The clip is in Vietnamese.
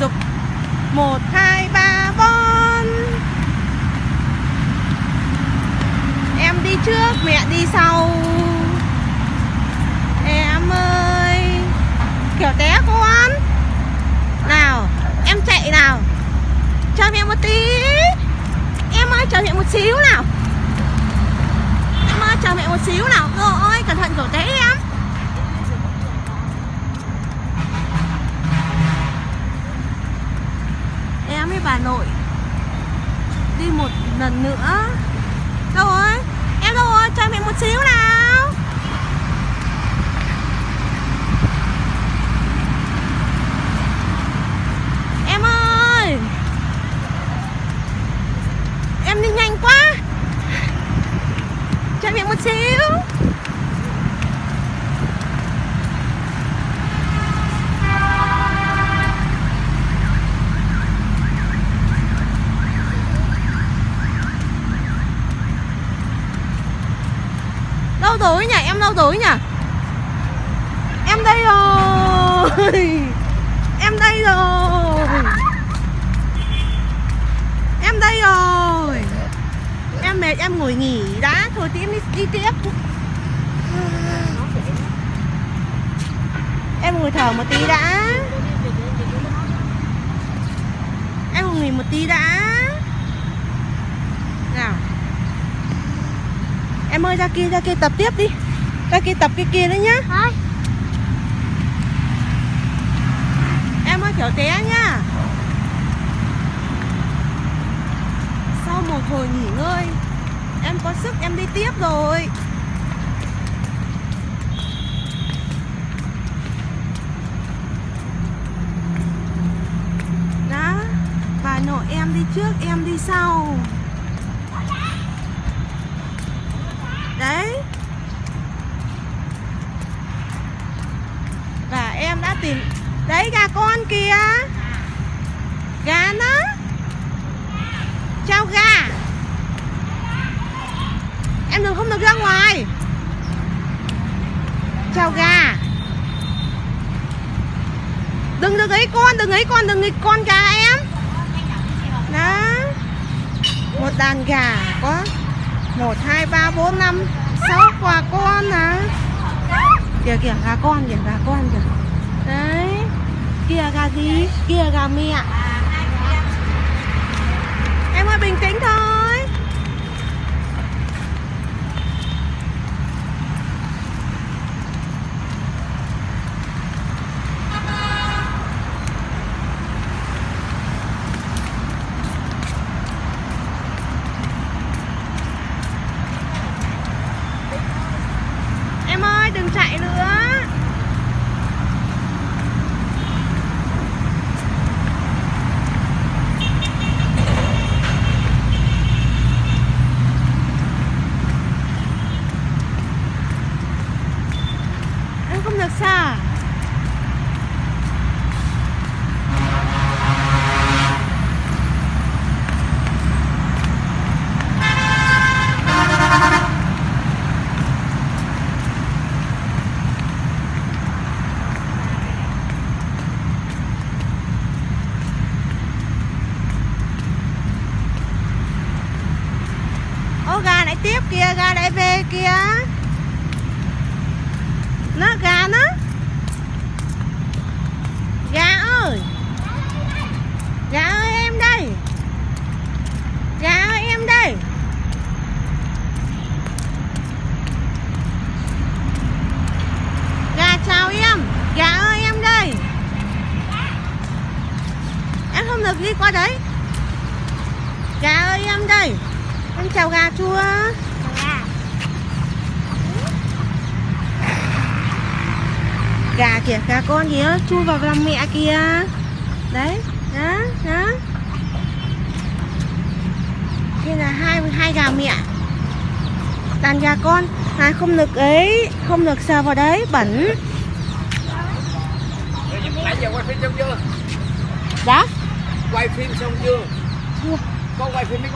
dục. Một, hai, ba bốn em đi trước, mẹ đi sau. Em ơi. Kiểu té con. Nào, em chạy nào. Cho mẹ một tí. Em ơi chờ mẹ một xíu nào. Em ơi chờ mẹ một xíu nào. Rồi cẩn thận kiểu té em. Em nội. Đi một lần nữa đâu rồi em đâu rồi chờ mẹ một xíu nào em ơi em đi nhanh quá chờ mẹ một xíu tuổi rồi nhỉ? Em đâu tuổi nhỉ? Em đây rồi. Em đây rồi. Em đây rồi. Em mệt em ngồi nghỉ đã. Thôi tí em đi, đi tiếp. Em ngồi thở một tí đã. Em ngồi nghỉ một tí đã nào em ơi ra kia ra kia tập tiếp đi. Ra kia tập cái kia nữa nhá. Thôi, em ơi kiểu té nhá. Sau một hồi nghỉ ngơi em có sức em đi tiếp rồi. Đó bà nội em đi trước em đi sau đấy. Và em đã tìm đấy, gà con kìa. Gà nó. Chào gà. Em đừng không được ra ngoài. Chào gà. Đừng đừng ấy con, đừng ấy con, đừng ấy con gà em. Đó. Một đàn gà có một, hai, ba, bốn, năm. Sáu quả con à kìa kìa, gà con kìa, gà con kìa. Đấy. Kia gà gì? Kia gà mẹ em ơi bình tĩnh thôi em ơi đừng chạy nữa em không được sao Ô gà lại tiếp kia, ga lại về kia Nó gà nó Gà ơi Gà ơi em đây Gà ơi em đây Gà chào em Gà ơi em đây Em không được đi qua đấy. Gà ơi em đây. Em chào gà chào gà. Gà kìa, gà con kìa Chui vào lòng mẹ kìa. Đấy, đó, đó Đây là hai hai gà mẹ. Đàn gà con. À, Không được ấy Không được sờ vào đấy, bẩn. Nãy Quay phim xong chưa? Chưa. Có quay phim mấy